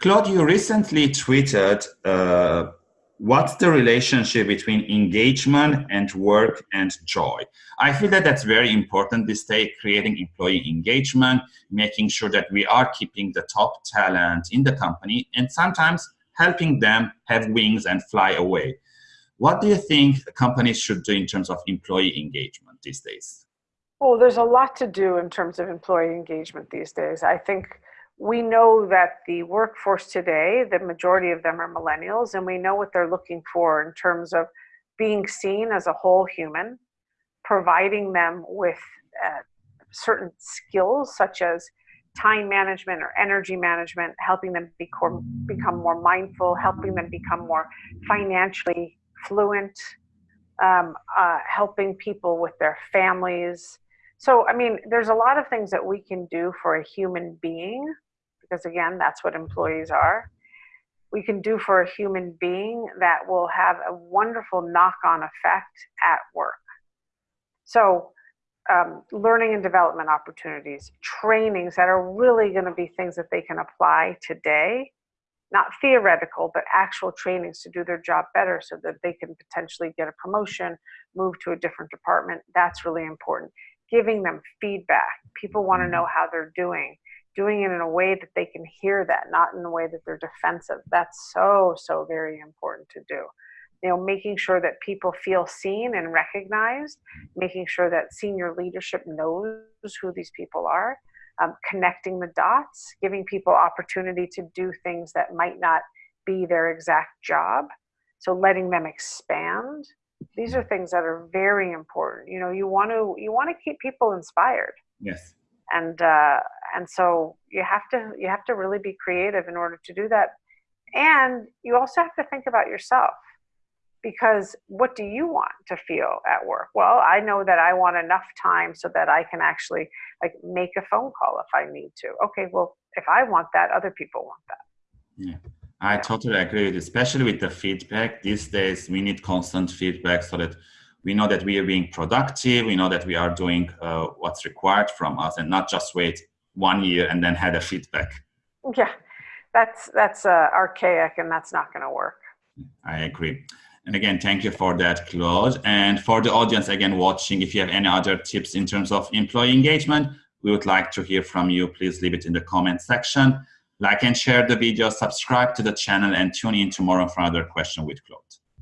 Claude, you recently tweeted uh, what's the relationship between engagement and work and joy? I feel that that's very important this day, creating employee engagement, making sure that we are keeping the top talent in the company, and sometimes helping them have wings and fly away. What do you think companies should do in terms of employee engagement these days? Well, there's a lot to do in terms of employee engagement these days. I think we know that the workforce today, the majority of them are millennials, and we know what they're looking for in terms of being seen as a whole human, providing them with uh, certain skills such as time management or energy management, helping them become, become more mindful, helping them become more financially fluent, um, uh, helping people with their families. So, I mean, there's a lot of things that we can do for a human being because again, that's what employees are. We can do for a human being that will have a wonderful knock-on effect at work. So um, learning and development opportunities, trainings that are really going to be things that they can apply today, not theoretical, but actual trainings to do their job better so that they can potentially get a promotion, move to a different department. That's really important. Giving them feedback. People want to know how they're doing doing it in a way that they can hear that, not in a way that they're defensive. That's so, so very important to do. You know, making sure that people feel seen and recognized, making sure that senior leadership knows who these people are, um, connecting the dots, giving people opportunity to do things that might not be their exact job. So letting them expand. These are things that are very important. You know, you want to you want to keep people inspired. Yes. And uh, and so you have to you have to really be creative in order to do that. And you also have to think about yourself because what do you want to feel at work? Well i know that i want enough time so that i can actually like make a phone call if i need to. Okay well if i want that other people want that. Yeah i totally agree with you especially with the feedback. These days we need constant feedback so that we know that we are being productive we know that we are doing uh, what's required from us and not just wait one year and then had a feedback. Yeah that's that's uh, archaic and that's not going to work. I agree. And again thank you for that claude. And for the audience again watching if you have any other tips in terms of employee engagement we would like to hear from you. Please leave it in the comment section like and share the video subscribe to the channel and tune in tomorrow for another question with claude